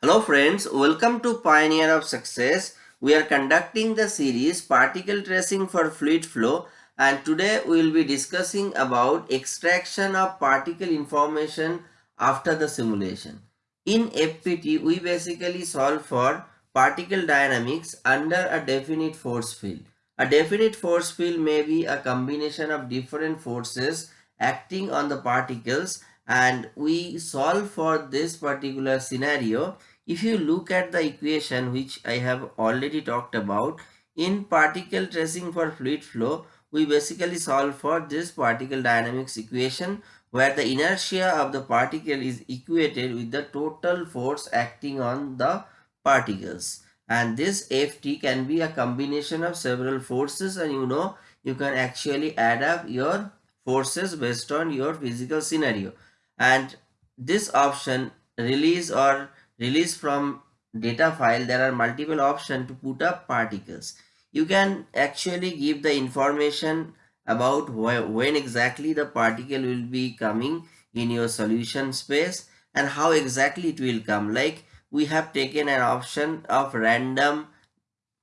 Hello friends, welcome to Pioneer of Success. We are conducting the series Particle Tracing for Fluid Flow and today we will be discussing about extraction of particle information after the simulation. In FPT, we basically solve for particle dynamics under a definite force field. A definite force field may be a combination of different forces acting on the particles and we solve for this particular scenario. If you look at the equation which I have already talked about in particle tracing for fluid flow we basically solve for this particle dynamics equation where the inertia of the particle is equated with the total force acting on the particles. And this ft can be a combination of several forces and you know you can actually add up your forces based on your physical scenario and this option release or release from data file there are multiple options to put up particles. You can actually give the information about when exactly the particle will be coming in your solution space and how exactly it will come. Like we have taken an option of random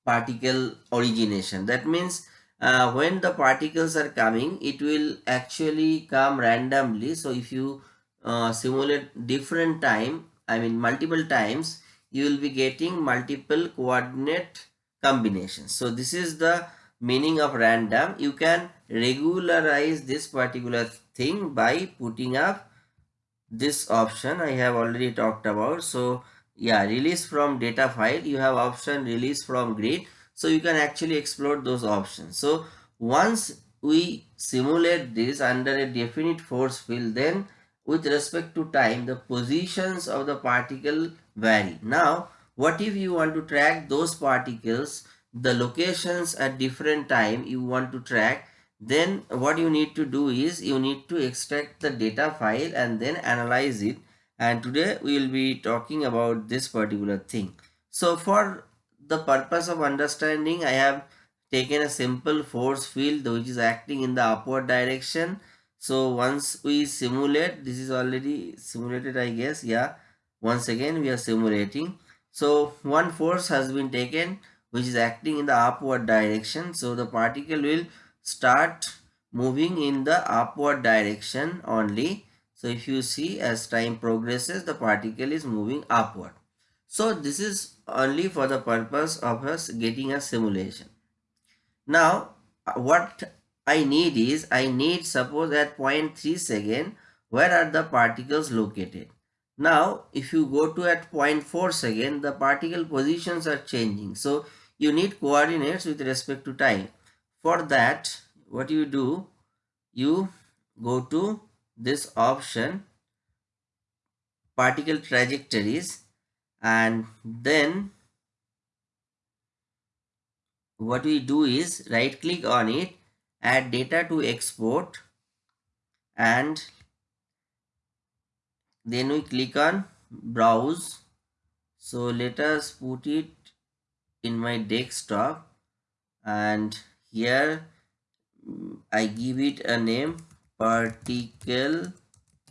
particle origination. That means uh, when the particles are coming it will actually come randomly. So if you uh, simulate different time I mean multiple times you will be getting multiple coordinate combinations. So this is the meaning of random. You can regularize this particular thing by putting up this option I have already talked about. So yeah release from data file you have option release from grid. So you can actually explore those options. So once we simulate this under a definite force field then with respect to time the positions of the particle vary. Now what if you want to track those particles the locations at different time you want to track then what you need to do is you need to extract the data file and then analyze it. And today we will be talking about this particular thing. So for the purpose of understanding i have taken a simple force field which is acting in the upward direction so once we simulate this is already simulated i guess. Yeah. Once again we are simulating. So one force has been taken which is acting in the upward direction. So the particle will start moving in the upward direction only. So if you see as time progresses the particle is moving upward. So this is only for the purpose of us getting a simulation. Now what I need is I need suppose at 0.3 second where are the particles located. Now if you go to at 0.4 second the particle positions are changing. So you need coordinates with respect to time. For that what you do you go to this option particle trajectories and then what we do is right click on it add data to export and then we click on browse. So let us put it in my desktop and here I give it a name particle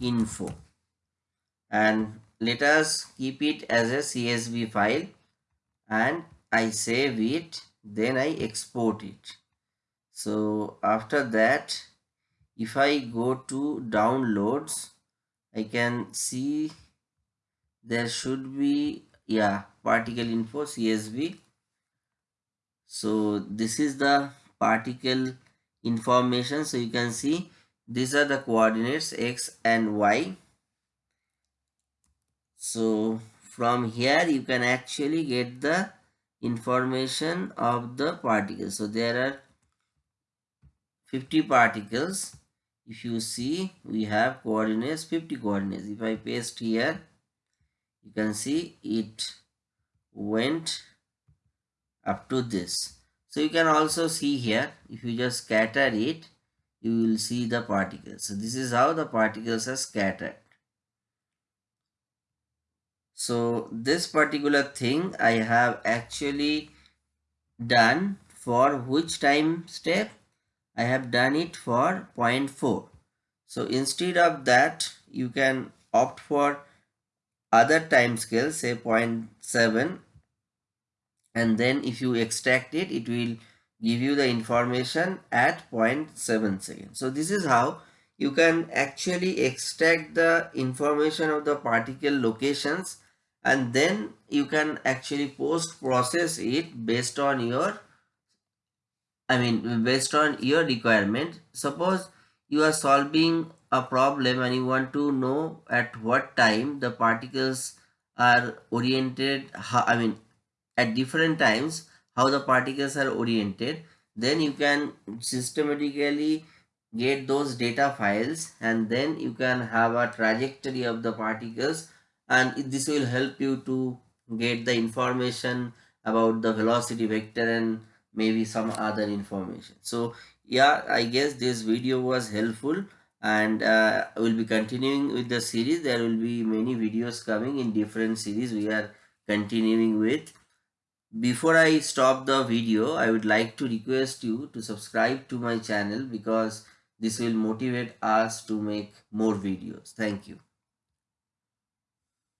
info. And let us keep it as a CSV file and I save it then I export it so after that if I go to downloads I can see there should be yeah particle info CSV so this is the particle information. So you can see these are the coordinates x and y. So from here you can actually get the information of the particles so there are 50 particles. If you see we have coordinates 50 coordinates. If i paste here you can see it went up to this. So you can also see here if you just scatter it you will see the particles. So this is how the particles are scattered. So this particular thing i have actually done for which time step I have done it for 0.4. So instead of that, you can opt for other time scale say 0.7 and then if you extract it it will give you the information at 0.7 seconds so this is how you can actually extract the information of the particle locations and then you can actually post process it based on your I mean based on your requirement suppose you are solving a problem and you want to know at what time the particles are oriented I mean at different times how the particles are oriented then you can systematically get those data files and then you can have a trajectory of the particles and this will help you to get the information about the velocity vector and maybe some other information. So yeah i guess this video was helpful and uh, we'll be continuing with the series. There will be many videos coming in different series we are continuing with. Before i stop the video i would like to request you to subscribe to my channel because this will motivate us to make more videos. Thank you